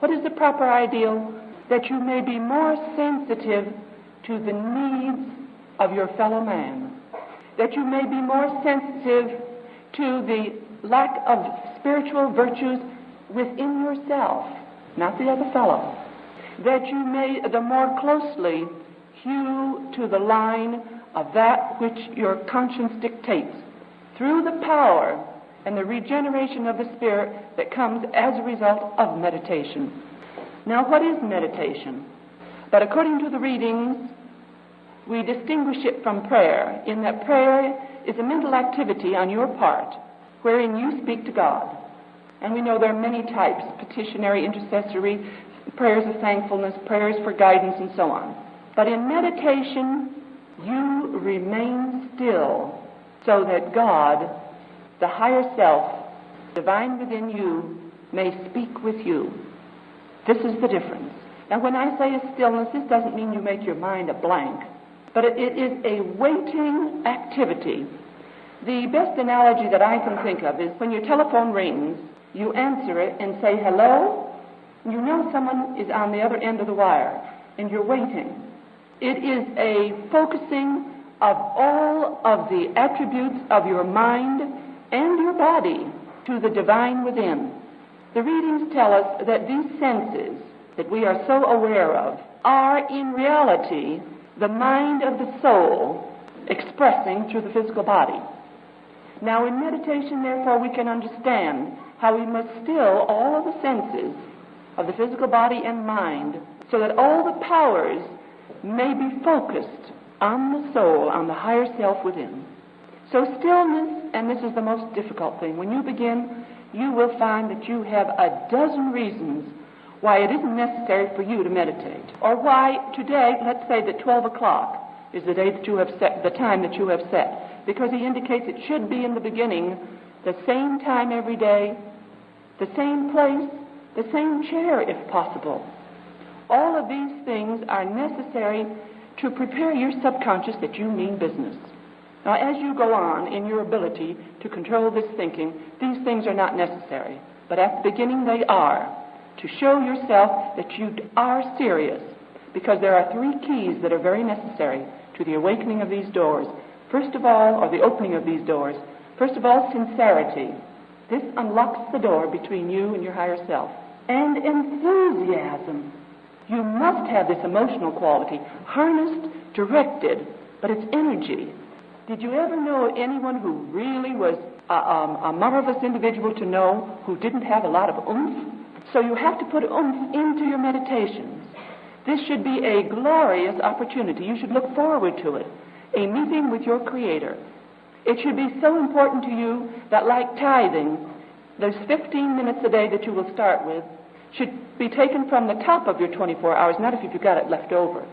What is the proper ideal? That you may be more sensitive to the needs of your fellow man. That you may be more sensitive to the lack of spiritual virtues within yourself, not the other fellow. That you may the more closely hew to the line of that which your conscience dictates through the power and the regeneration of the Spirit that comes as a result of meditation. Now, what is meditation? But according to the readings, we distinguish it from prayer in that prayer is a mental activity on your part wherein you speak to God. And we know there are many types petitionary, intercessory, prayers of thankfulness, prayers for guidance, and so on. But in meditation, you remain still so that God, the higher self, divine within you, may speak with you. This is the difference. Now, when I say a stillness, this doesn't mean you make your mind a blank, but it, it is a waiting activity. The best analogy that I can think of is when your telephone rings, you answer it and say hello, you know someone is on the other end of the wire, and you're waiting. It is a focusing of all of the attributes of your mind and your body to the divine within. The readings tell us that these senses that we are so aware of are in reality the mind of the soul expressing through the physical body. Now, in meditation, therefore, we can understand how we must still all of the senses of the physical body and mind so that all the powers may be focused on the soul, on the higher self within. So, stillness, and this is the most difficult thing, when you begin, you will find that you have a dozen reasons why it isn't necessary for you to meditate. Or why today, let's say that 12 o'clock is the day that you have set, the time that you have set. Because he indicates it should be in the beginning, the same time every day, the same place, the same chair if possible. All of these things are necessary to prepare your subconscious that you mean business. Now, as you go on in your ability to control this thinking, these things are not necessary. But at the beginning, they are. To show yourself that you are serious. Because there are three keys that are very necessary to the awakening of these doors. First of all, or the opening of these doors. First of all, sincerity. This unlocks the door between you and your higher self. And enthusiasm. You must have this emotional quality, harnessed, directed, but it's energy. Did you ever know anyone who really was a, um, a marvelous individual to know who didn't have a lot of oomph? So you have to put oomph into your meditations. This should be a glorious opportunity. You should look forward to it. A meeting with your Creator. It should be so important to you that, like tithing, those 15 minutes a day that you will start with should be taken from the top of your 24 hours, not if you've got it left over.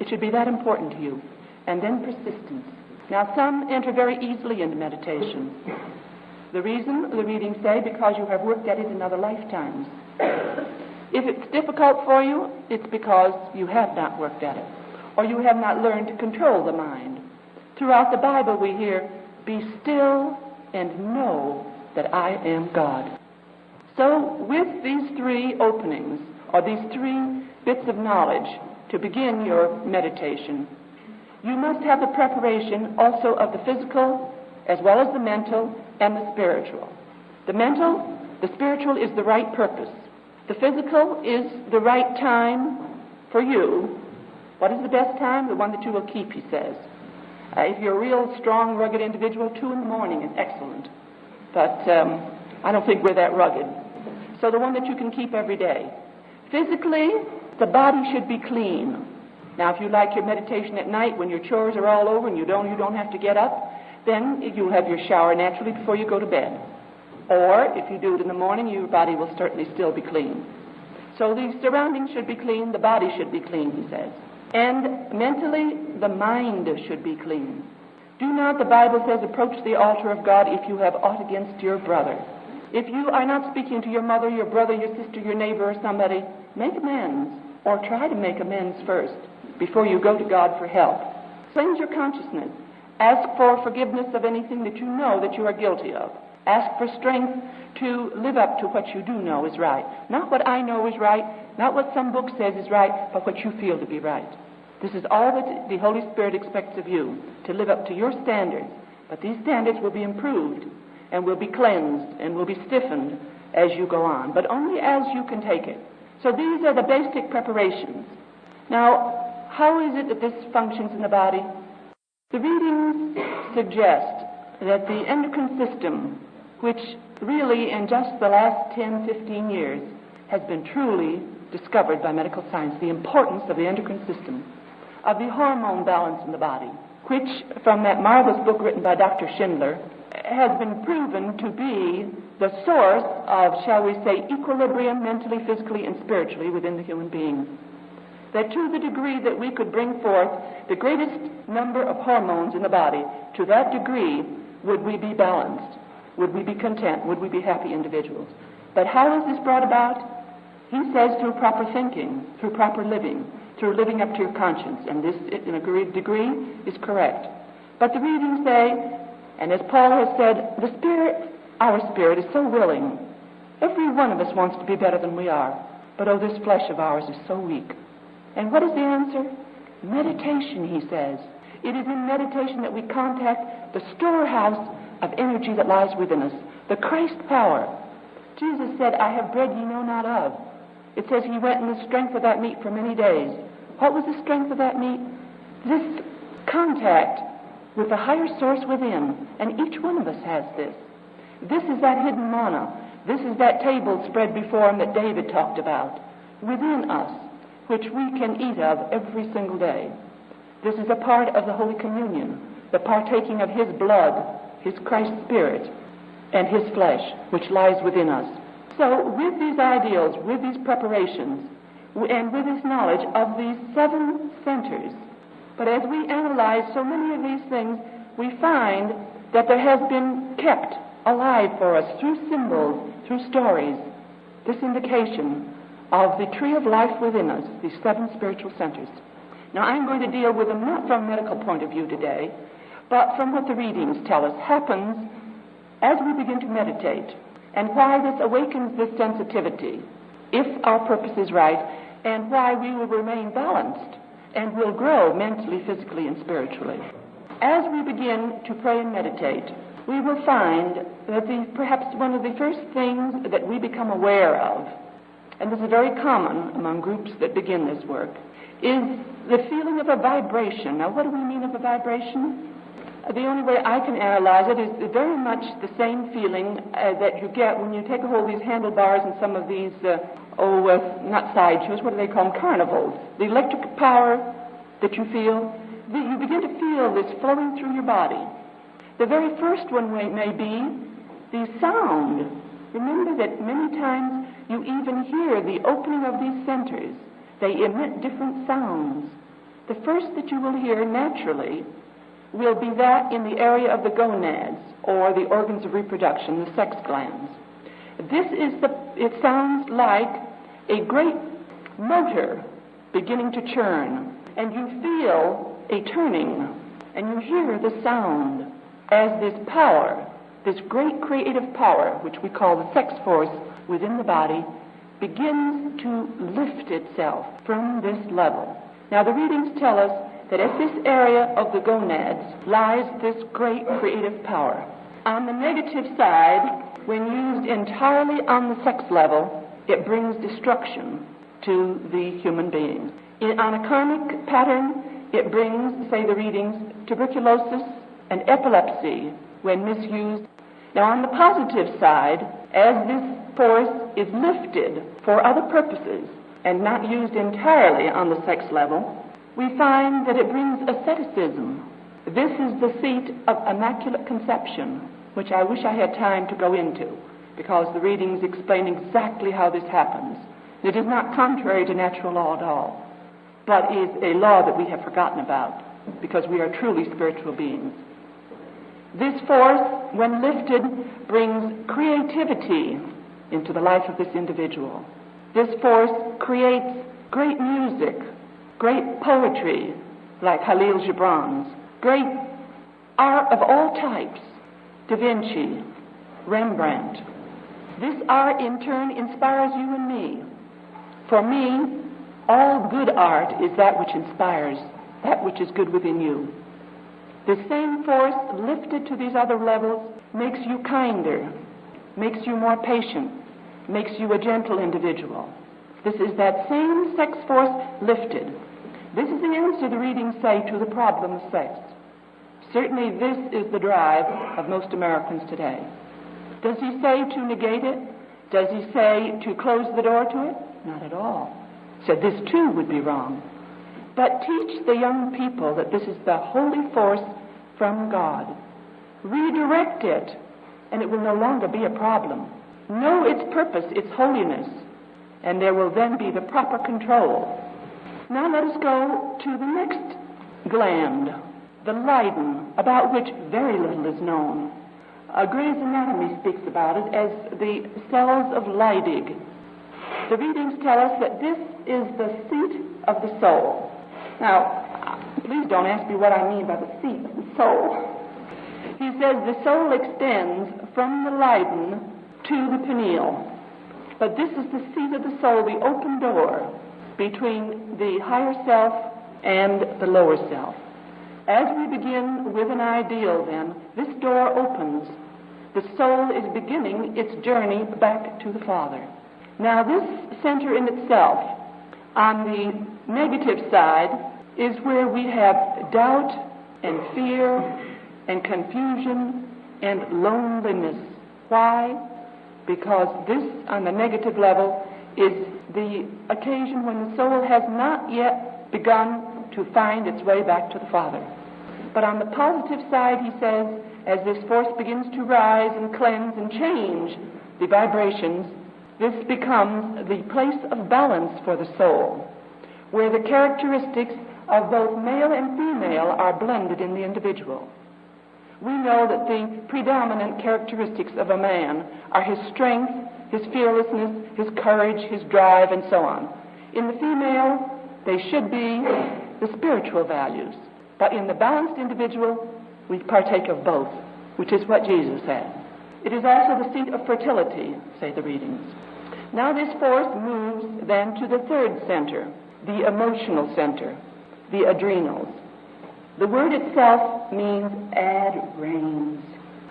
It should be that important to you. And then persistence. Now, some enter very easily into meditation. The reason, the readings say, because you have worked at it in other lifetimes. If it's difficult for you, it's because you have not worked at it, or you have not learned to control the mind. Throughout the Bible, we hear, Be still and know that I am God. So, with these three openings, or these three bits of knowledge to begin your meditation, you must have the preparation also of the physical as well as the mental and the spiritual. The mental, the spiritual is the right purpose. The physical is the right time for you. What is the best time? The one that you will keep, he says. Uh, if you're a real strong, rugged individual, two in the morning is excellent. But um, I don't think we're that rugged. So the one that you can keep every day. Physically, the body should be clean. Now, if you like your meditation at night when your chores are all over and you don't, you don't have to get up, then you'll have your shower naturally before you go to bed. Or if you do it in the morning, your body will certainly still be clean. So the surroundings should be clean, the body should be clean, he says. And mentally, the mind should be clean. Do not, the Bible says, approach the altar of God if you have aught against your brother. If you are not speaking to your mother, your brother, your sister, your neighbor, or somebody, make amends, or try to make amends first before you go to God for help. Cleanse your consciousness. Ask for forgiveness of anything that you know that you are guilty of. Ask for strength to live up to what you do know is right. Not what I know is right, not what some book says is right, but what you feel to be right. This is all that the Holy Spirit expects of you, to live up to your standards. But these standards will be improved and will be cleansed and will be stiffened as you go on, but only as you can take it. So these are the basic preparations. Now, how is it that this functions in the body? The readings suggest that the endocrine system, which really in just the last 10, 15 years has been truly discovered by medical science, the importance of the endocrine system, of the hormone balance in the body, which, from that marvelous book written by Dr. Schindler, has been proven to be the source of, shall we say, equilibrium mentally, physically, and spiritually within the human being. That to the degree that we could bring forth the greatest number of hormones in the body, to that degree would we be balanced, would we be content, would we be happy individuals. But how is this brought about? He says through proper thinking, through proper living, through living up to your conscience, and this, in a great degree, is correct. But the readings say, and as Paul has said, the Spirit, our spirit, is so willing. Every one of us wants to be better than we are. But oh, this flesh of ours is so weak. And what is the answer? Meditation, he says. It is in meditation that we contact the storehouse of energy that lies within us, the Christ power. Jesus said, I have bread ye know not of. It says he went in the strength of that meat for many days. What was the strength of that meat? This contact with the higher source within. And each one of us has this. This is that hidden manna. This is that table spread before him that David talked about within us, which we can eat of every single day. This is a part of the Holy Communion, the partaking of his blood, his Christ Spirit, and his flesh, which lies within us. So, with these ideals, with these preparations, and with this knowledge of these seven centers, but as we analyze so many of these things, we find that there has been kept alive for us through symbols, through stories, this indication of the tree of life within us, these seven spiritual centers. Now, I'm going to deal with them not from a medical point of view today, but from what the readings tell us happens as we begin to meditate and why this awakens this sensitivity, if our purpose is right, and why we will remain balanced and will grow mentally, physically, and spiritually. As we begin to pray and meditate, we will find that the, perhaps one of the first things that we become aware of, and this is very common among groups that begin this work, is the feeling of a vibration. Now, what do we mean of a vibration? The only way I can analyze it is very much the same feeling uh, that you get when you take a hold of these handlebars and some of these uh, oh, uh, not sideshows, what do they call them? Carnivals. The electric power that you feel, the, you begin to feel this flowing through your body. The very first one may, be the sound. Remember that many times you even hear the opening of these centers. They emit different sounds. The first that you will hear naturally will be that in the area of the gonads, or the organs of reproduction, the sex glands. This is the, it sounds like a great motor beginning to churn, and you feel a turning, and you hear the sound as this power, this great creative power, which we call the sex force within the body, begins to lift itself from this level. Now, the readings tell us that at this area of the gonads lies this great creative power. On the negative side, when used entirely on the sex level, it brings destruction to the human being. In, on a karmic pattern, it brings, say the readings, tuberculosis and epilepsy when misused. Now, on the positive side, as this force is lifted for other purposes and not used entirely on the sex level, we find that it brings asceticism. This is the seat of Immaculate Conception, which I wish I had time to go into because the readings explain exactly how this happens. It is not contrary to natural law at all, but is a law that we have forgotten about because we are truly spiritual beings. This force, when lifted, brings creativity into the life of this individual. This force creates great music, great poetry, like Khalil Gibran's, great art of all types, Da Vinci, Rembrandt. This art in turn inspires you and me. For me, all good art is that which inspires, that which is good within you. The same force lifted to these other levels makes you kinder, makes you more patient, makes you a gentle individual. This is that same sex force lifted. This is the answer the readings say to the problem of sex. Certainly, this is the drive of most Americans today. Does he say to negate it? Does he say to close the door to it? Not at all. Said this too would be wrong. But teach the young people that this is the holy force from God. Redirect it, and it will no longer be a problem. Know its purpose, its holiness, and there will then be the proper control. Now let us go to the next gland, the Leyden, about which very little is known. Uh, Gray's Anatomy speaks about it as the cells of Leydig. The readings tell us that this is the seat of the soul. Now, please don't ask me what I mean by the seat the soul. He says the soul extends from the Leyden to the pineal. But this is the seat of the soul, the open door between the higher self and the lower self. As we begin with an ideal, then, this door opens. The soul is beginning its journey back to the Father. Now, this center in itself, on the negative side, is where we have doubt and fear and confusion and loneliness. Why? Because this, on the negative level, is the occasion when the soul has not yet begun to find its way back to the Father. But on the positive side, he says, as this force begins to rise and cleanse and change the vibrations, this becomes the place of balance for the soul, where the characteristics of both male and female are blended in the individual. We know that the predominant characteristics of a man are his strength, his fearlessness, his courage, his drive, and so on. In the female, they should be the spiritual values. But in the balanced individual, we partake of both, which is what Jesus had. It is also the seat of fertility, say the readings. Now this force moves then to the third center, the emotional center, the adrenals. The word itself means add reins.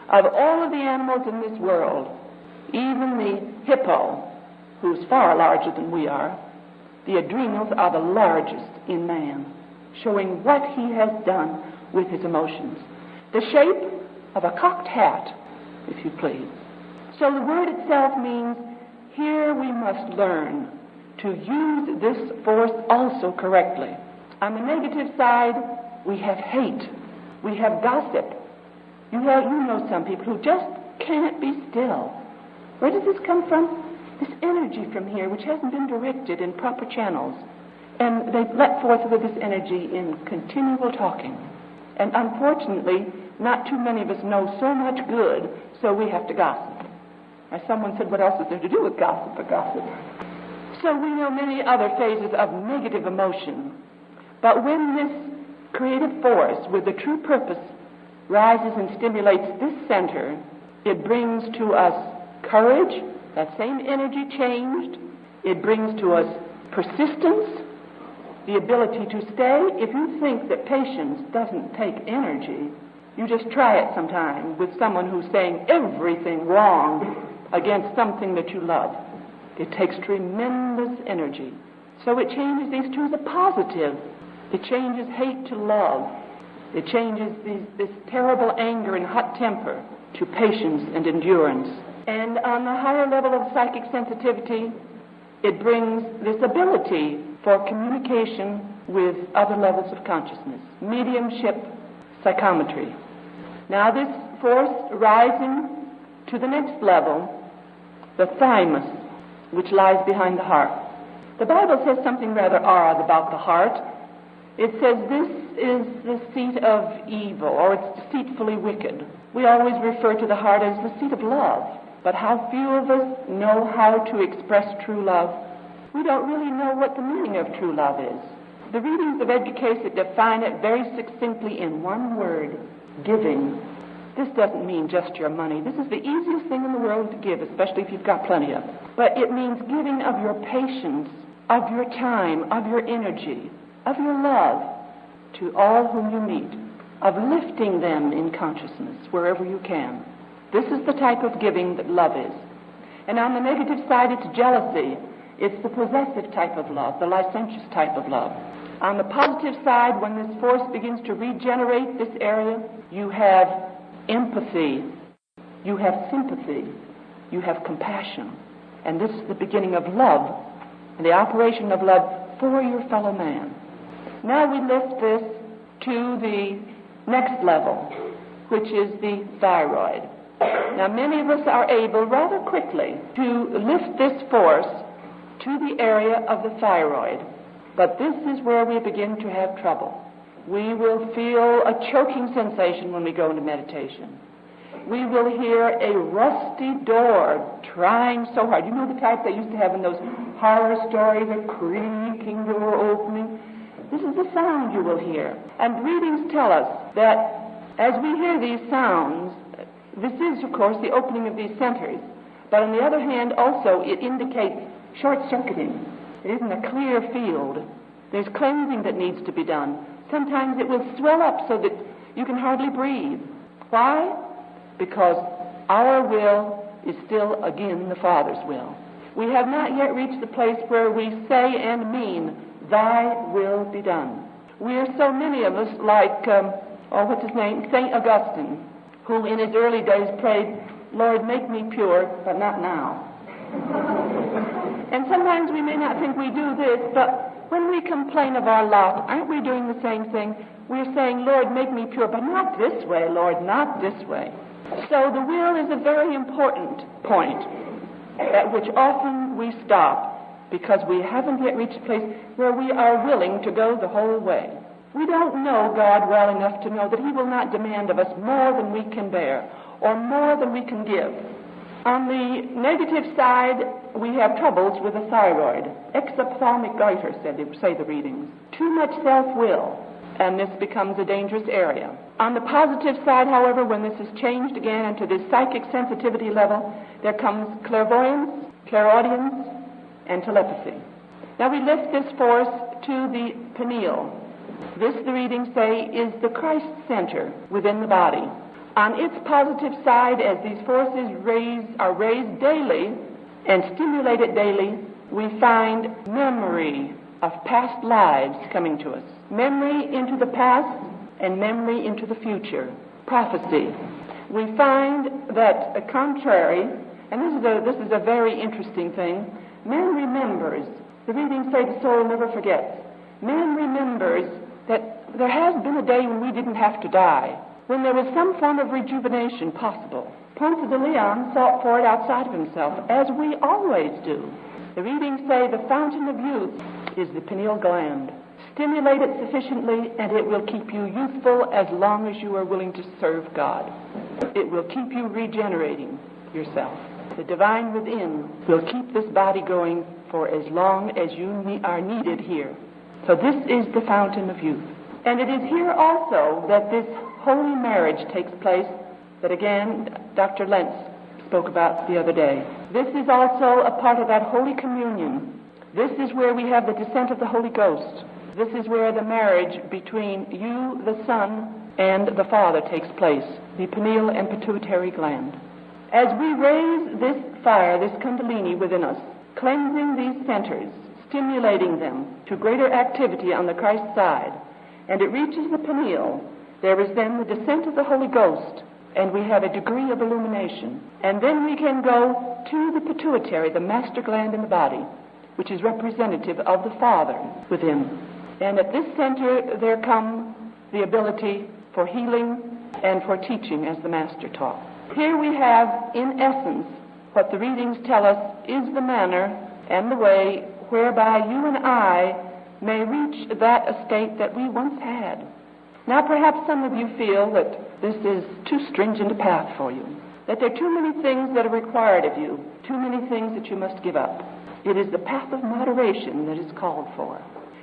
Of all of the animals in this world, even the hippo, who's far larger than we are, the adrenals are the largest in man, showing what he has done with his emotions. The shape of a cocked hat, if you please. So the word itself means here we must learn to use this force also correctly. On the negative side, we have hate. We have gossip. You, have, you know some people who just can't be still. Where does this come from? This energy from here, which hasn't been directed in proper channels. And they let forth with this energy in continual talking. And unfortunately, not too many of us know so much good, so we have to gossip. As someone said, what else is there to do with gossip but gossip? So we know many other phases of negative emotion. But when this creative force with the true purpose rises and stimulates this center, it brings to us courage, that same energy changed. It brings to us persistence, the ability to stay. If you think that patience doesn't take energy, you just try it sometime with someone who's saying everything wrong against something that you love. It takes tremendous energy. So it changes these two the positive it changes hate to love. It changes these, this terrible anger and hot temper to patience and endurance. And on the higher level of psychic sensitivity, it brings this ability for communication with other levels of consciousness, mediumship, psychometry. Now, this force rising to the next level, the thymus, which lies behind the heart. The Bible says something rather odd about the heart. It says this is the seat of evil, or it's deceitfully wicked. We always refer to the heart as the seat of love. But how few of us know how to express true love? We don't really know what the meaning of true love is. The readings of Edgar define it very succinctly in one word giving. This doesn't mean just your money. This is the easiest thing in the world to give, especially if you've got plenty of. But it means giving of your patience, of your time, of your energy, of your love to all whom you meet, of lifting them in consciousness wherever you can. This is the type of giving that love is. And on the negative side, it's jealousy. It's the possessive type of love, the licentious type of love. On the positive side, when this force begins to regenerate this area, you have empathy, you have sympathy, you have compassion. And this is the beginning of love, and the operation of love for your fellow man. Now we lift this to the next level, which is the thyroid. Now, many of us are able rather quickly to lift this force to the area of the thyroid. But this is where we begin to have trouble. We will feel a choking sensation when we go into meditation. We will hear a rusty door trying so hard. You know the type they used to have in those horror stories, a creaking door opening? This is the sound you will hear. And readings tell us that as we hear these sounds, this is, of course, the opening of these centers. But on the other hand, also, it indicates short circuiting. It isn't a clear field. There's cleansing that needs to be done. Sometimes it will swell up so that you can hardly breathe. Why? Because our will is still, again, the Father's will. We have not yet reached the place where we say and mean, Thy will be done. We are so many of us like, um, oh, what's his name? St. Augustine, who in his early days prayed, Lord, make me pure, but not now. And sometimes we may not think we do this, but when we complain of our lot, aren't we doing the same thing? We're saying, Lord, make me pure, but not this way, Lord, not this way. So the will is a very important point at which often we stop because we haven't yet reached a place where we are willing to go the whole way. We don't know God well enough to know that He will not demand of us more than we can bear or more than we can give. On the negative side, we have troubles with the thyroid. Exophthalmic goiter, said, say the readings. Too much self-will, and this becomes a dangerous area. On the positive side, however, when this is changed again into this psychic sensitivity level, there comes clairvoyance, clairaudience, and telepathy. Now we lift this force to the pineal. This, the readings say, is the Christ center within the body. On its positive side, as these forces raise, are raised daily and stimulated daily, we find memory of past lives coming to us. Memory into the past and memory into the future. Prophecy. We find that, uh, contrary, and this is, a, this is a very interesting thing, man remembers. The readings say the soul never forgets. Man remembers that there has been a day when we didn't have to die when there was some form of rejuvenation possible. Ponce de Leon sought for it outside of himself, as we always do. The readings say the fountain of youth is the pineal gland. Stimulate it sufficiently, and it will keep you youthful as long as you are willing to serve God. It will keep you regenerating yourself. The divine within will keep this body going for as long as you are needed here. So this is the fountain of youth. And it is here also that this holy marriage takes place that again Dr. Lentz spoke about the other day. This is also a part of that Holy Communion. This is where we have the descent of the Holy Ghost. This is where the marriage between you, the Son, and the Father takes place, the pineal and pituitary gland. As we raise this fire, this Kundalini within us, cleansing these centers, stimulating them to greater activity on the Christ side, and it reaches the pineal, there is then the descent of the Holy Ghost, and we have a degree of illumination. And then we can go to the pituitary, the master gland in the body, which is representative of the Father within. And at this center, there come the ability for healing and for teaching as the Master taught. Here we have, in essence, what the readings tell us is the manner and the way whereby you and I may reach that estate that we once had. Now, perhaps some of you feel that this is too stringent a path for you, that there are too many things that are required of you, too many things that you must give up. It is the path of moderation that is called for.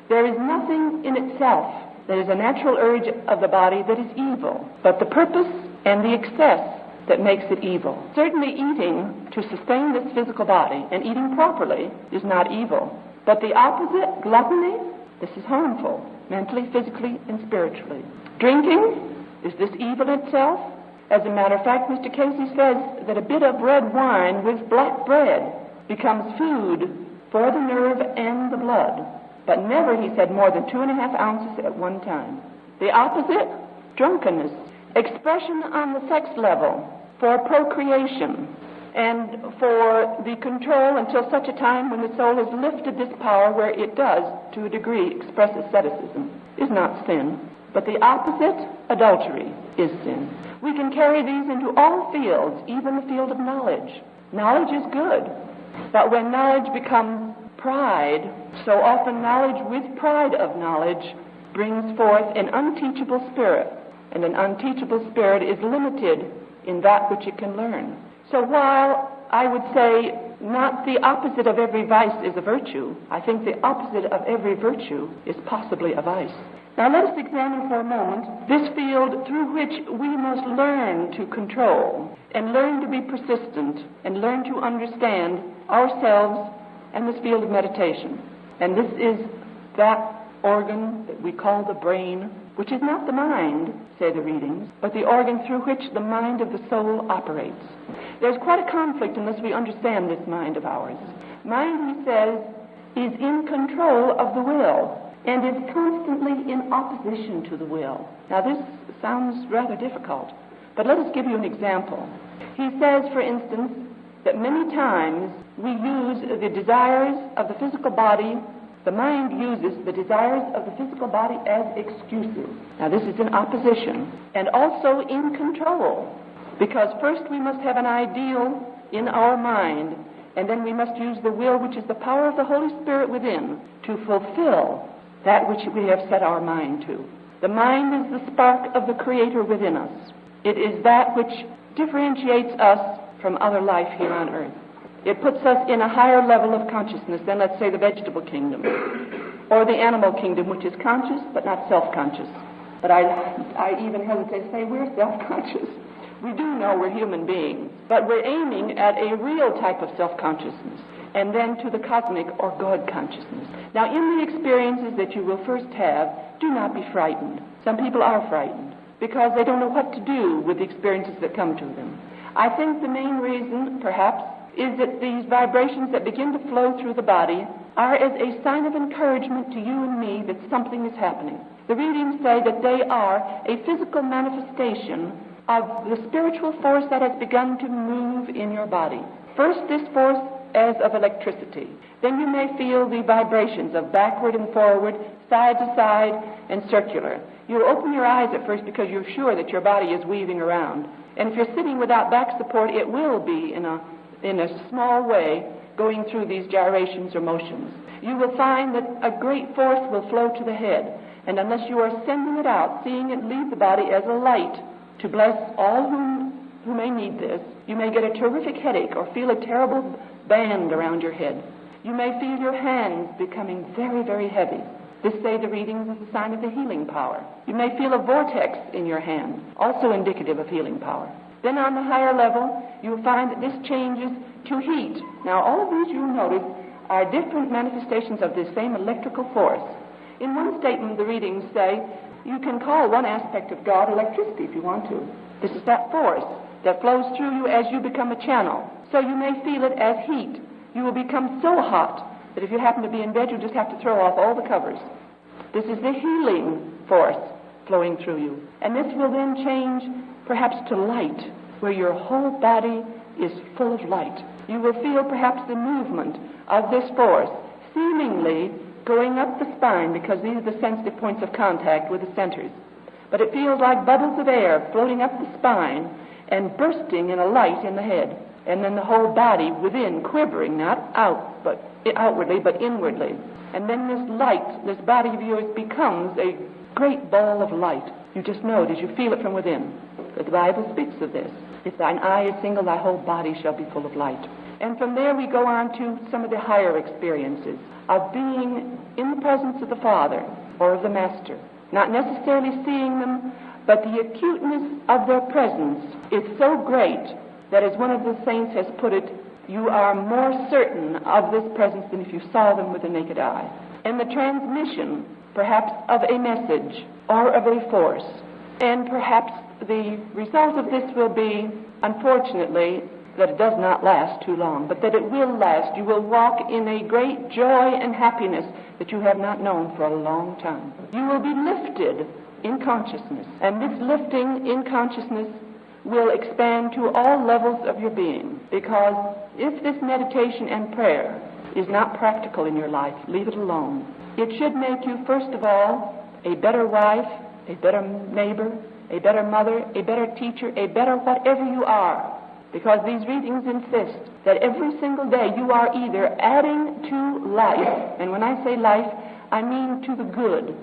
There is nothing in itself that is a natural urge of the body that is evil, but the purpose and the excess that makes it evil. Certainly, eating to sustain this physical body and eating properly is not evil. But the opposite, gluttony, this is harmful, mentally, physically, and spiritually. Drinking, is this evil itself? As a matter of fact, Mr. Cayce says that a bit of red wine with black bread becomes food for the nerve and the blood. But never, he said, more than two and a half ounces at one time. The opposite, drunkenness, expression on the sex level for procreation and for the control until such a time when the soul has lifted this power where it does, to a degree, express asceticism, is not sin. But the opposite, adultery, is sin. We can carry these into all fields, even the field of knowledge. Knowledge is good, but when knowledge becomes pride, so often knowledge with pride of knowledge brings forth an unteachable spirit and an unteachable spirit is limited in that which it can learn. So while I would say not the opposite of every vice is a virtue, I think the opposite of every virtue is possibly a vice. Now let us examine for a moment this field through which we must learn to control and learn to be persistent and learn to understand ourselves and this field of meditation. And this is that organ that we call the brain which is not the mind, say the readings, but the organ through which the mind of the soul operates. There's quite a conflict unless we understand this mind of ours. Mind, he says, is in control of the will and is constantly in opposition to the will. Now, this sounds rather difficult, but let us give you an example. He says, for instance, that many times we use the desires of the physical body the mind uses the desires of the physical body as excuses. Now, this is in opposition and also in control. Because first we must have an ideal in our mind, and then we must use the will, which is the power of the Holy Spirit within, to fulfill that which we have set our mind to. The mind is the spark of the Creator within us. It is that which differentiates us from other life here on earth. It puts us in a higher level of consciousness than, let's say, the vegetable kingdom or the animal kingdom, which is conscious but not self conscious. But I, I even hesitate to say we're self conscious. We do know we're human beings, but we're aiming at a real type of self consciousness and then to the cosmic or God consciousness. Now, in the experiences that you will first have, do not be frightened. Some people are frightened because they don't know what to do with the experiences that come to them. I think the main reason, perhaps, is that these vibrations that begin to flow through the body are as a sign of encouragement to you and me that something is happening. The readings say that they are a physical manifestation of the spiritual force that has begun to move in your body. First, this force as of electricity. Then you may feel the vibrations of backward and forward, side to side, and circular. You'll open your eyes at first because you're sure that your body is weaving around. And if you're sitting without back support, it will be in a in a small way going through these gyrations or motions. You will find that a great force will flow to the head, and unless you are sending it out, seeing it leave the body as a light to bless all whom, who may need this, you may get a terrific headache or feel a terrible band around your head. You may feel your hands becoming very, very heavy. This, say the readings, is a sign of the healing power. You may feel a vortex in your hand, also indicative of healing power. Then on the higher level, you'll find that this changes to heat. Now, all of these you'll notice are different manifestations of this same electrical force. In one statement, the readings say you can call one aspect of God electricity if you want to. This is that force that flows through you as you become a channel. So you may feel it as heat. You will become so hot that if you happen to be in bed, you just have to throw off all the covers. This is the healing force flowing through you. And this will then change perhaps to light, where your whole body is full of light. You will feel perhaps the movement of this force, seemingly going up the spine because these are the sensitive points of contact with the centers. But it feels like bubbles of air floating up the spine and bursting in a light in the head. And then the whole body within quivering, not out, but outwardly, but inwardly. And then this light, this body of yours becomes a great ball of light. You just know it as you feel it from within. The Bible speaks of this. If thine eye is single, thy whole body shall be full of light. And from there we go on to some of the higher experiences of being in the presence of the Father or of the Master not necessarily seeing them, but the acuteness of their presence is so great that, as one of the saints has put it, you are more certain of this presence than if you saw them with the naked eye. And the transmission, perhaps, of a message or of a force. And perhaps the result of this will be, unfortunately, that it does not last too long, but that it will last. You will walk in a great joy and happiness that you have not known for a long time. You will be lifted in consciousness, and this lifting in consciousness will expand to all levels of your being. Because if this meditation and prayer is not practical in your life, leave it alone. It should make you, first of all, a better wife, a better neighbor, a better mother, a better teacher, a better whatever you are. Because these readings insist that every single day you are either adding to life, and when I say life, I mean to the good,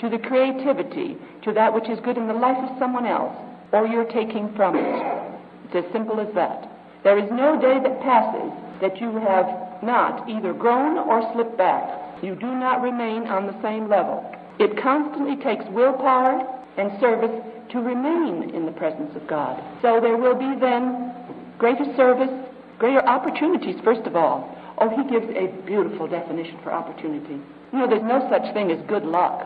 to the creativity, to that which is good in the life of someone else, or you're taking from it. It's as simple as that. There is no day that passes that you have not either grown or slipped back. You do not remain on the same level. It constantly takes willpower and service to remain in the presence of God. So there will be then greater service, greater opportunities, first of all. Oh, he gives a beautiful definition for opportunity. You know, there's no such thing as good luck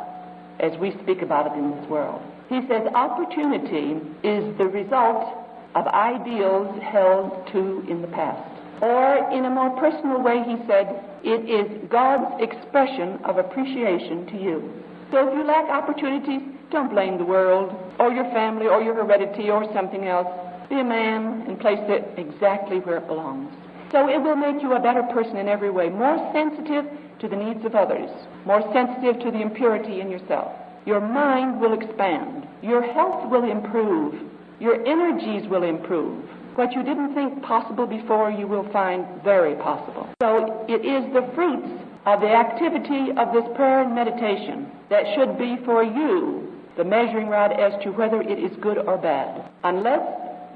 as we speak about it in this world. He says opportunity is the result of ideals held to in the past. Or, in a more personal way, he said, it is God's expression of appreciation to you. So if you lack opportunities, don't blame the world, or your family, or your heredity, or something else. Be a man and place it exactly where it belongs. So it will make you a better person in every way, more sensitive to the needs of others, more sensitive to the impurity in yourself. Your mind will expand. Your health will improve. Your energies will improve. What you didn't think possible before, you will find very possible. So it is the fruits of the activity of this prayer and meditation that should be for you the measuring rod as to whether it is good or bad. Unless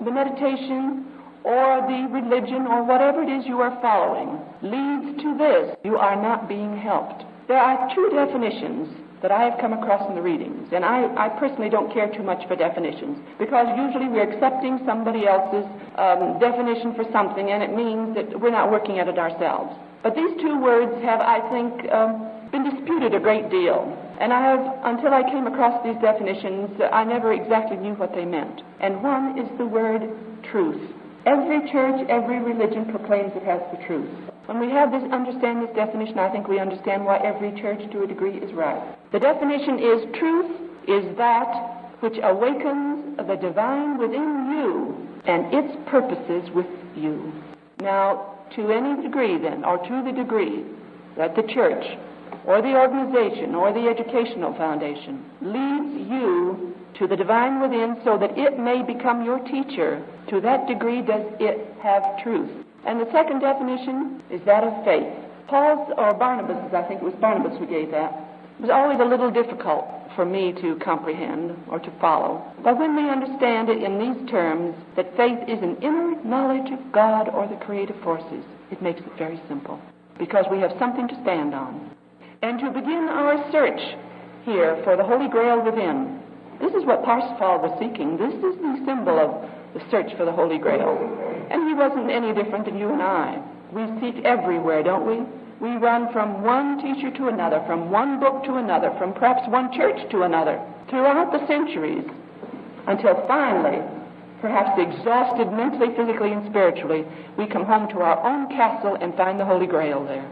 the meditation or the religion or whatever it is you are following leads to this, you are not being helped. There are two definitions that I have come across in the readings. And I, I personally don't care too much for definitions because usually we're accepting somebody else's um, definition for something and it means that we're not working at it ourselves. But these two words have, I think, um, been disputed a great deal. And I have, until I came across these definitions, I never exactly knew what they meant. And one is the word truth. Every church, every religion proclaims it has the truth. When we have this, understand this definition, I think we understand why every church to a degree is right. The definition is truth is that which awakens the divine within you and its purposes with you. Now, to any degree then, or to the degree that the church or the organization or the educational foundation leads you to the divine within so that it may become your teacher, to that degree does it have truth. And the second definition is that of faith. Paul's, or Barnabas, I think it was Barnabas who gave that, It was always a little difficult for me to comprehend or to follow. But when we understand it in these terms, that faith is an inner knowledge of God or the creative forces, it makes it very simple because we have something to stand on. And to begin our search here for the Holy Grail within, this is what Parsifal was seeking. This is the symbol of the search for the Holy Grail. And he wasn't any different than you and I. We seek everywhere, don't we? We run from one teacher to another, from one book to another, from perhaps one church to another, throughout the centuries, until finally, perhaps exhausted mentally, physically, and spiritually, we come home to our own castle and find the Holy Grail there.